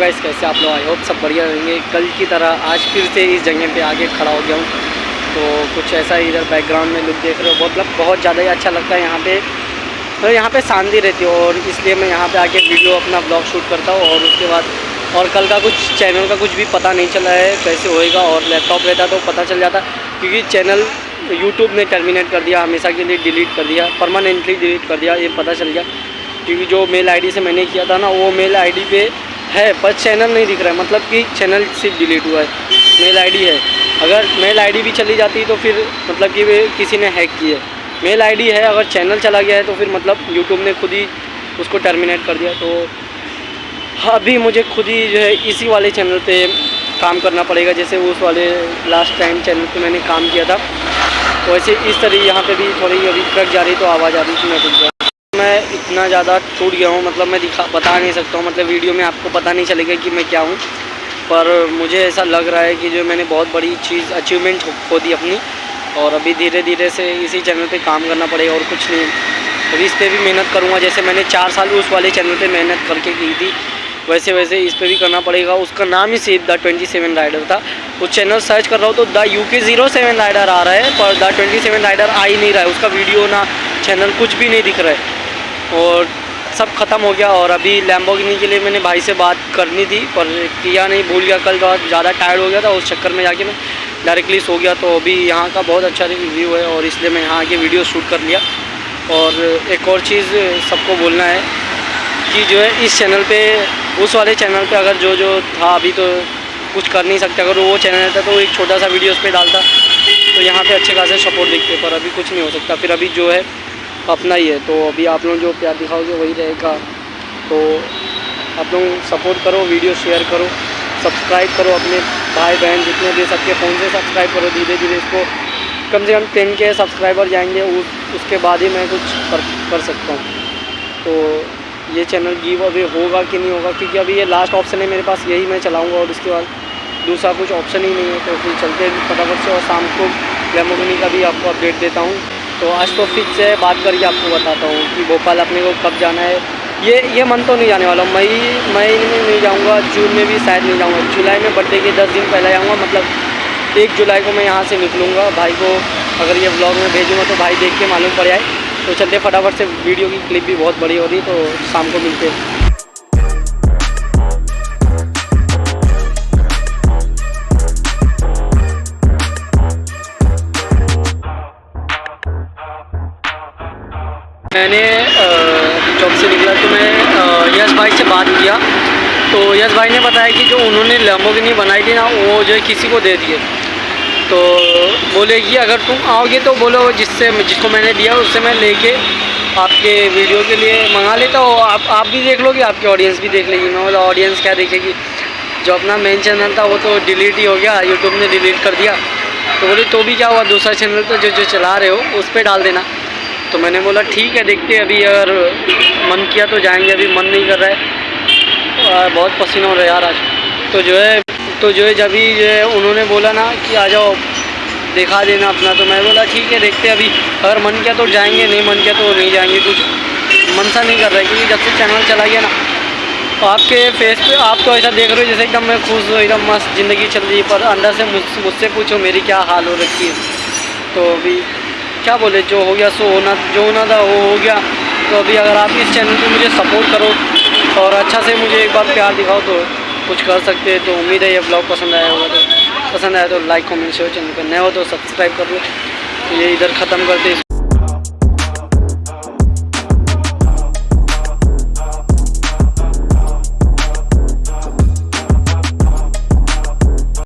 आप लोग? I hope सब बढ़िया रहेंगे। कल की तरह आज फिर से इस जगह पे आके खड़ा हो गया हूँ। तो कुछ ऐसा इधर बैकग्राउंड में लुक देख रहे हो। बहुत मतलब बहुत ज़्यादा ही अच्छा लगता है यहाँ पे। तो यहाँ पे शांति रहती है और इसलिए मैं यहाँ पे आके वीडियो अपना ब्लॉग शूट करता हूँ और उसके बाद और कल का कुछ चैनल का कुछ भी पता नहीं चला है कैसे होएगा और लैपटॉप रहता तो पता चल जाता क्योंकि चैनल यूट्यूब ने टर्मिनेट कर दिया, हमेशा के लिए डिलीट कर दिया परमानेंटली डिलीट कर दिया, ये पता चल गया। क्योंकि जो मेल आईडी से मैंने किया था ना, वो मेल आईडी पे है, पर चैनल नहीं दिख रहा है। मतलब कि चैनल सिर्फ़ डिलीट हुआ है। मेल आईडी है। अगर मेल आईडी भी चली जाती तो फिर मतलब कि किसी ने हैक की है। मेल आईडी है, अगर चैनल चला गया है तो फिर मतलब यूट्यूब ने खुद ही उसको टर्मिनेट कर दिया। तो अभी मुझे खुद ही जो है इसी वाले चैनल पे काम करना पड़ेगा, जैसे उस वाले लास्ट टाइम चैनल पे मैंने काम किया था। वैसे इस तरह यहाँ पे भी थोड़ी अभी ट्रक जा रही तो आवाज़ आ रही थी, मैं मैं इतना ज़्यादा टूट गया हूँ मतलब मैं दिखा, बता नहीं सकता हूँ मतलब वीडियो में आपको पता नहीं चलेगा कि मैं क्या हूँ। पर मुझे ऐसा लग रहा है कि जो मैंने बहुत बड़ी चीज़ अचीवमेंट खो दी अपनी, और अभी धीरे धीरे से इसी चैनल पे काम करना पड़ेगा और कुछ नहीं। अभी इस पर भी मेहनत करूँगा, जैसे मैंने चार साल उस वाले चैनल पर मेहनत करके की थी वैसे वैसे इस पर भी करना पड़ेगा। उसका नाम ही सिर्फ़ द ट्वेंटी सेवन राइडर था। उस चैनल सर्च कर रहा हूँ तो the U K zero seven rider आ रहा है, पर द ट्वेंटी सेवन राइडर आ ही नहीं रहा है। उसका वीडियो ना चैनल कुछ भी नहीं दिख रहा है। और सब ख़त्म हो गया और अभी लैम्बोगिनी के लिए मैंने भाई से बात करनी थी, पर किया नहीं, भूल गया। कल बहुत ज़्यादा टायर्ड हो गया था, उस चक्कर में जाके मैं डायरेक्टली सो गया। तो अभी यहाँ का बहुत अच्छा रिव्यू है और इसलिए मैं यहाँ आके वीडियो शूट कर लिया। और एक और चीज़ सबको बोलना है कि जो है, इस चैनल पे, उस वाले चैनल पे अगर जो जो था अभी तो कुछ कर नहीं सकते। अगर वो चैनल था तो एक छोटा सा वीडियो उस पर डालता। तो यहाँ पे अच्छे खासे सपोर्ट दिखते, पर अभी कुछ नहीं हो सकता। फिर अभी जो है अपना ही है। तो अभी आप लोग जो प्यार दिखाओगे वही रहेगा। तो आप लोग सपोर्ट करो वीडियो शेयर करो सब्सक्राइब करो अपने भाई बहन जितने भी सबके फ़ोन से सब्सक्राइब करो धीरे धीरे इसको कम से कम टेन के सब्सक्राइबर जाएँगे उस उसके बाद ही मैं कुछ कर, कर सकता हूँ। तो ये चैनल गिव अवे होगा कि नहीं होगा क्योंकि अभी ये लास्ट ऑप्शन है मेरे पास यही मैं चलाऊँगा और उसके बाद दूसरा कुछ ऑप्शन ही नहीं है। तो फिर चलते फटाफट से और शाम को लेमोगनी का भी आपको अपडेट देता हूँ। तो आज तो फिर से बात करके आपको बताता हूँ कि भोपाल अपने को कब जाना है। ये ये मन तो नहीं जाने वाला मई मई में नहीं जाऊँगा, जून में भी शायद नहीं जाऊँगा। जुलाई में बर्थडे के दस दिन पहले जाऊँगा मतलब एक जुलाई को मैं यहाँ से निकलूँगा। भाई को अगर ये ब्लॉग में भेजूँगा तो भाई देख के मालूम पड़ जाए। तो चलते फटाफट से, वीडियो की क्लिप भी बहुत बड़ी हो रही तो शाम को मिलते हैं। मैंने जॉब से निकला तो मैं यश भाई से बात किया। तो यश भाई ने बताया कि जो उन्होंने लम्बोगिनी बनाई थी ना, वो जो है किसी को दे दिए। तो बोले कि अगर तुम आओगे तो बोलो, जिससे, जिसको मैंने दिया, उससे मैं लेके आपके वीडियो के लिए मंगा लेता हूँ। आप आप भी देख लोगे, आपके ऑडियंस भी देख लेगी। मैं बोला ऑडियंस क्या देखेगी? जो अपना मेन चैनल था, वो तो डिलीट ही हो गया। यूट्यूब ने डिलीट कर दिया। तो बोले तो भी क्या हुआ? दूसरा चैनल तो जो जो चला रहे हो, उस पर डाल देना। तो मैंने बोला, ठीक है, देखते अभी अगर मन किया तो जाएँगे, अभी मन नहीं कर रहा है। बहुत पसीना हो रहा है यार आज। तो जो है तो जो है, जब ही जो है, उन्होंने बोला ना कि आ जाओ, दिखा देना अपना तो मैं बोला, ठीक है, देखते अभी, अगर मन किया तो जाएँगे, नहीं मन किया तो नहीं जाएँगे। कुछ मन सा नहीं कर रहा है, क्योंकि जब से चैनल चला गया ना तो आपके फेस पे, आप तो ऐसा देख रहे हो जैसे एकदम मैं खुश हूँ, एकदम मस्त ज़िंदगी चल रही है, पर अंदर से मुझसे पूछो मेरी क्या हाल हो रखी है। तो अभी क्या बोले, जो हो गया, सो होना, जो होना था, वो हो गया। तो अभी अगर आप इस चैनल पे मुझे सपोर्ट करो और अच्छा से मुझे एक बार प्यार दिखाओ तो कुछ कर सकते हैं। तो उम्मीद है ये ब्लॉग पसंद आया होगा। तो पसंद आया तो लाइक कमेंट शेयर चैनल पर नए हो तो सब्सक्राइब कर लो। तो ये इधर ख़त्म करते